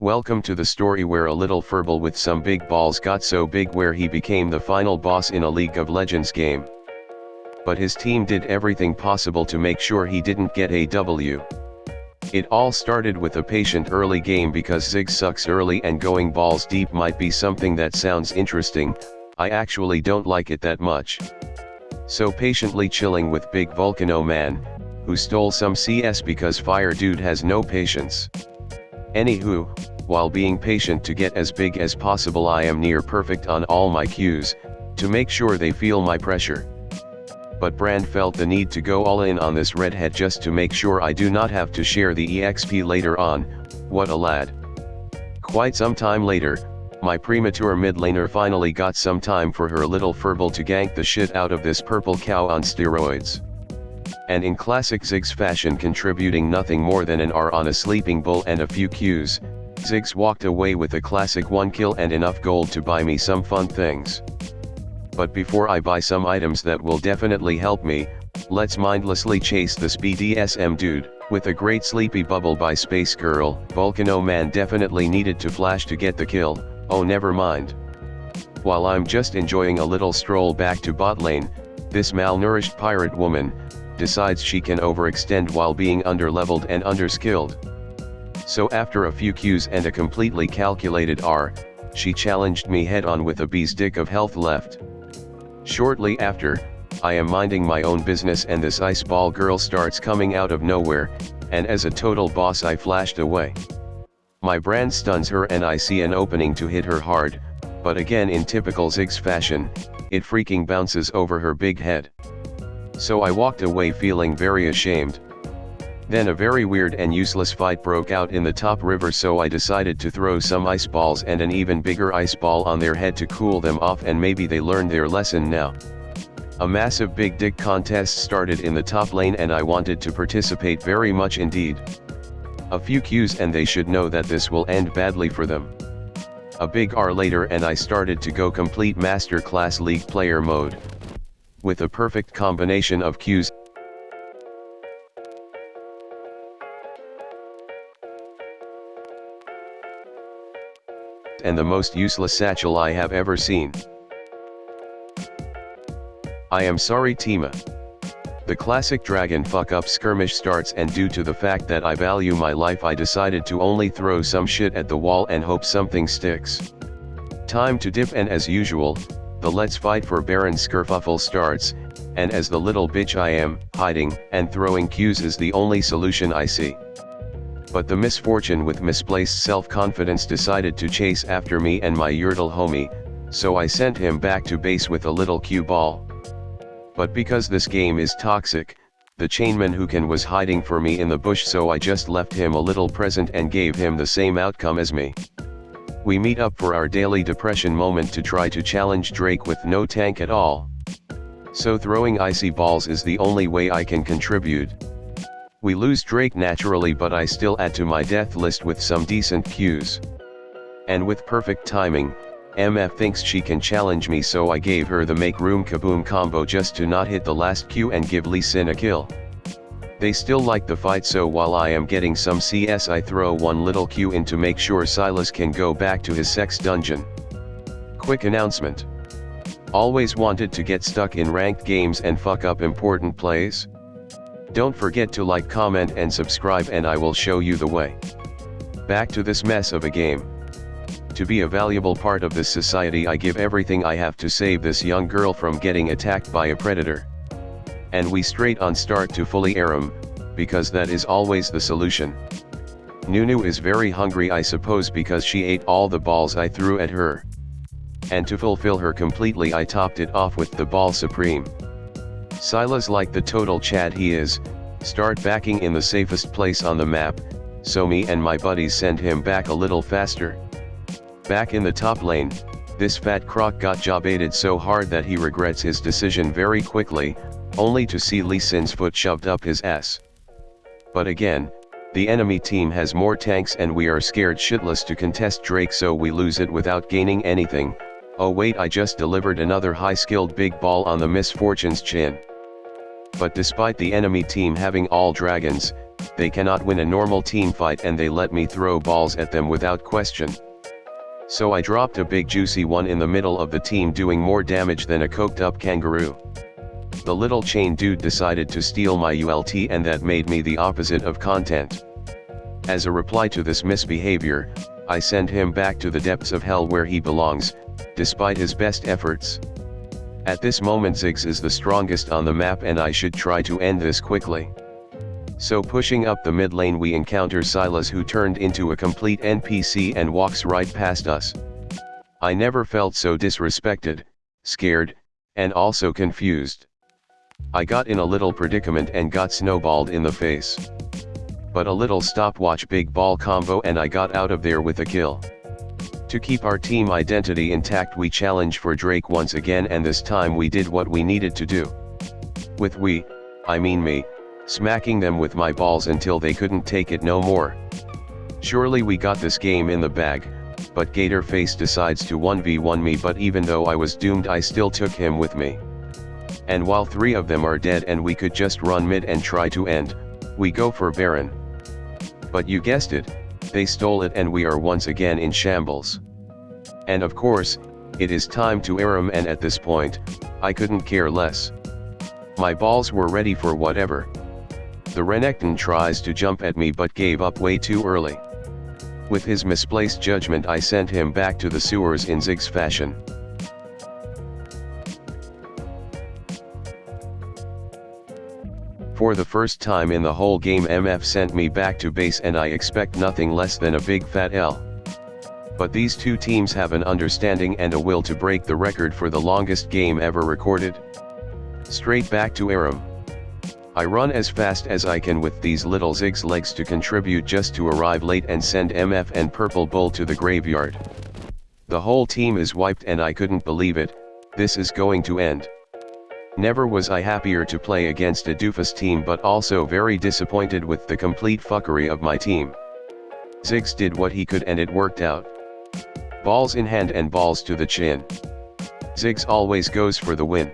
Welcome to the story where a little furball with some big balls got so big where he became the final boss in a League of Legends game. But his team did everything possible to make sure he didn't get a W. It all started with a patient early game because Ziggs sucks early and going balls deep might be something that sounds interesting, I actually don't like it that much. So patiently chilling with Big Volcano Man, who stole some CS because Fire Dude has no patience. Anywho, while being patient to get as big as possible I am near perfect on all my Qs, to make sure they feel my pressure. But Brand felt the need to go all in on this redhead just to make sure I do not have to share the EXP later on, what a lad. Quite some time later, my premature mid laner finally got some time for her little furball to gank the shit out of this purple cow on steroids and in classic Ziggs fashion contributing nothing more than an R on a sleeping bull and a few Qs, Ziggs walked away with a classic 1 kill and enough gold to buy me some fun things. But before I buy some items that will definitely help me, let's mindlessly chase this BDSM dude, with a great sleepy bubble by Space Girl, Volcano Man definitely needed to flash to get the kill, oh never mind. While I'm just enjoying a little stroll back to bot lane, this malnourished pirate woman, decides she can overextend while being underleveled and underskilled. So after a few Qs and a completely calculated R, she challenged me head on with a B's dick of health left. Shortly after, I am minding my own business and this ice ball girl starts coming out of nowhere, and as a total boss I flashed away. My brand stuns her and I see an opening to hit her hard, but again in typical Ziggs fashion, it freaking bounces over her big head. So I walked away feeling very ashamed. Then a very weird and useless fight broke out in the top river so I decided to throw some ice balls and an even bigger ice ball on their head to cool them off and maybe they learned their lesson now. A massive big dick contest started in the top lane and I wanted to participate very much indeed. A few Qs and they should know that this will end badly for them. A big R later and I started to go complete master class league player mode with a perfect combination of Qs. and the most useless satchel I have ever seen. I am sorry Tima. The classic dragon fuck up skirmish starts and due to the fact that I value my life I decided to only throw some shit at the wall and hope something sticks. Time to dip and as usual, the let's fight for Baron Skerfuffle starts, and as the little bitch I am, hiding and throwing Qs is the only solution I see. But the Miss Fortune with misplaced self-confidence decided to chase after me and my Yurtle homie, so I sent him back to base with a little Q ball. But because this game is toxic, the chainman who can was hiding for me in the bush so I just left him a little present and gave him the same outcome as me. We meet up for our daily depression moment to try to challenge Drake with no tank at all. So throwing icy balls is the only way I can contribute. We lose Drake naturally but I still add to my death list with some decent Qs. And with perfect timing, MF thinks she can challenge me so I gave her the make room kaboom combo just to not hit the last Q and give Lee Sin a kill. They still like the fight so while I am getting some CS I throw one little Q in to make sure Sylas can go back to his sex dungeon. Quick announcement. Always wanted to get stuck in ranked games and fuck up important plays? Don't forget to like comment and subscribe and I will show you the way. Back to this mess of a game. To be a valuable part of this society I give everything I have to save this young girl from getting attacked by a predator. And we straight on start to fully Aram, because that is always the solution. Nunu is very hungry I suppose because she ate all the balls I threw at her. And to fulfill her completely I topped it off with the ball supreme. Sylas like the total chad he is, start backing in the safest place on the map, so me and my buddies send him back a little faster. Back in the top lane, this fat croc got job-baited so hard that he regrets his decision very quickly, only to see Lee Sin's foot shoved up his ass. But again, the enemy team has more tanks and we are scared shitless to contest Drake so we lose it without gaining anything, oh wait I just delivered another high-skilled big ball on the Miss Fortune's chin. But despite the enemy team having all dragons, they cannot win a normal team fight and they let me throw balls at them without question. So I dropped a big juicy one in the middle of the team doing more damage than a coked up kangaroo. The little chain dude decided to steal my ULT and that made me the opposite of content. As a reply to this misbehavior, I send him back to the depths of hell where he belongs, despite his best efforts. At this moment Ziggs is the strongest on the map and I should try to end this quickly. So pushing up the mid lane we encounter Sylas who turned into a complete NPC and walks right past us. I never felt so disrespected, scared, and also confused. I got in a little predicament and got snowballed in the face. But a little stopwatch big ball combo and I got out of there with a kill. To keep our team identity intact we challenge for Drake once again and this time we did what we needed to do. With we, I mean me, smacking them with my balls until they couldn't take it no more. Surely we got this game in the bag, but Gatorface decides to 1v1 me but even though I was doomed I still took him with me. And while three of them are dead and we could just run mid and try to end, we go for Baron. But you guessed it, they stole it and we are once again in shambles. And of course, it is time to Aram and at this point, I couldn't care less. My balls were ready for whatever. The Renekton tries to jump at me but gave up way too early. With his misplaced judgment I sent him back to the sewers in Ziggs fashion. For the first time in the whole game MF sent me back to base and I expect nothing less than a big fat L. But these two teams have an understanding and a will to break the record for the longest game ever recorded. Straight back to Aram. I run as fast as I can with these little Ziggs legs to contribute just to arrive late and send MF and Purple Bull to the graveyard. The whole team is wiped and I couldn't believe it, this is going to end. Never was I happier to play against a doofus team but also very disappointed with the complete fuckery of my team. Ziggs did what he could and it worked out. Balls in hand and balls to the chin. Ziggs always goes for the win.